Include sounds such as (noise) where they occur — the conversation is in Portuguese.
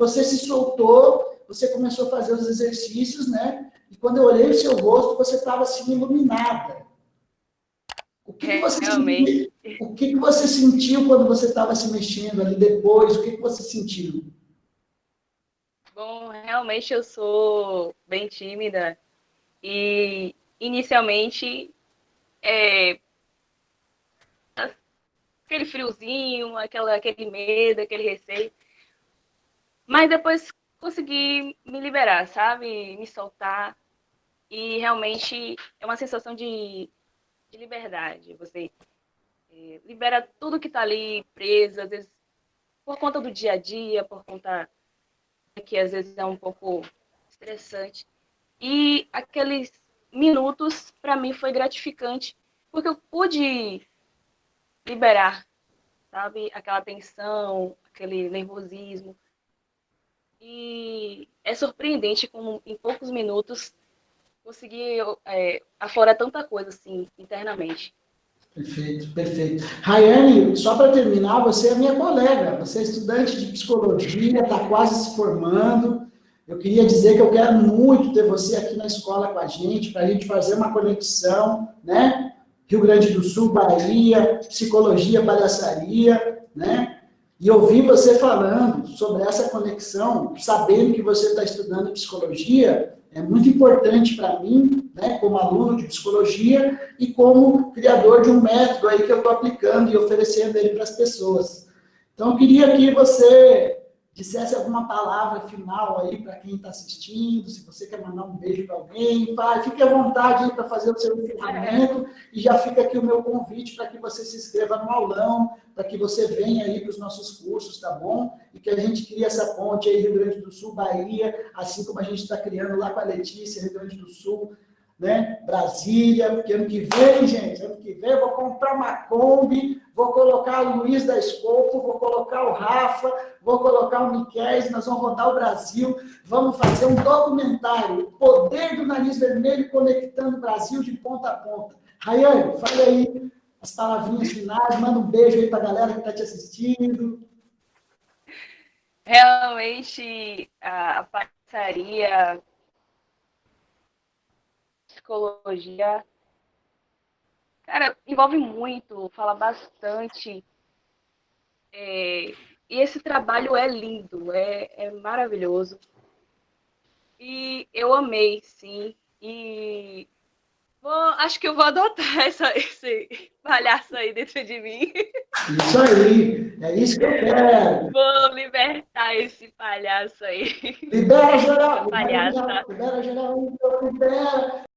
você se soltou, você começou a fazer os exercícios, né? E quando eu olhei o seu rosto, você estava assim iluminada. O que, que você sentiu, o que, que você sentiu quando você estava se mexendo ali depois? O que, que você sentiu? Bom, realmente eu sou bem tímida e inicialmente é, aquele friozinho, aquela, aquele medo, aquele receio. Mas depois consegui me liberar, sabe? Me soltar. E realmente é uma sensação de, de liberdade. Você é, libera tudo que está ali preso, às vezes por conta do dia a dia, por conta que às vezes é um pouco estressante. E aqueles minutos, para mim, foi gratificante, porque eu pude liberar, sabe? Aquela tensão, aquele nervosismo. E é surpreendente como em poucos minutos consegui é, aflorar tanta coisa assim internamente. Perfeito, perfeito. Rayane, só para terminar, você é minha colega, você é estudante de psicologia, está quase se formando. Eu queria dizer que eu quero muito ter você aqui na escola com a gente, para a gente fazer uma conexão, né? Rio Grande do Sul, Bahia, psicologia, palhaçaria, né? E ouvir você falando sobre essa conexão, sabendo que você está estudando psicologia, é muito importante para mim, né, como aluno de psicologia e como criador de um método aí que eu estou aplicando e oferecendo ele para as pessoas. Então, eu queria que você dissesse alguma palavra final aí para quem está assistindo, se você quer mandar um beijo para alguém, pai, fique à vontade aí para fazer o seu encerramento e já fica aqui o meu convite para que você se inscreva no aulão, para que você venha aí para os nossos cursos, tá bom? E que a gente crie essa ponte aí Rio Grande do Sul, Bahia, assim como a gente está criando lá com a Letícia, Rio Grande do Sul, né? Brasília, porque ano que vem, gente, ano que vem eu vou comprar uma Kombi, vou colocar o Luiz da Escopo, vou colocar o Rafa, vou colocar o Miquel, nós vamos rodar o Brasil, vamos fazer um documentário, o poder do nariz vermelho conectando o Brasil de ponta a ponta. Rayane, fala aí as palavrinhas finais, manda um beijo aí para a galera que está te assistindo. Realmente, a parceria psicologia, cara, envolve muito, fala bastante. É, e esse trabalho é lindo, é, é maravilhoso. E eu amei, sim. E vou, acho que eu vou adotar (laughs) essa, esse palhaço aí dentro de mim. Isso aí, é isso que eu quero. Vou libertar esse palhaço aí. Libera geral, libera geral, libera geral, libera.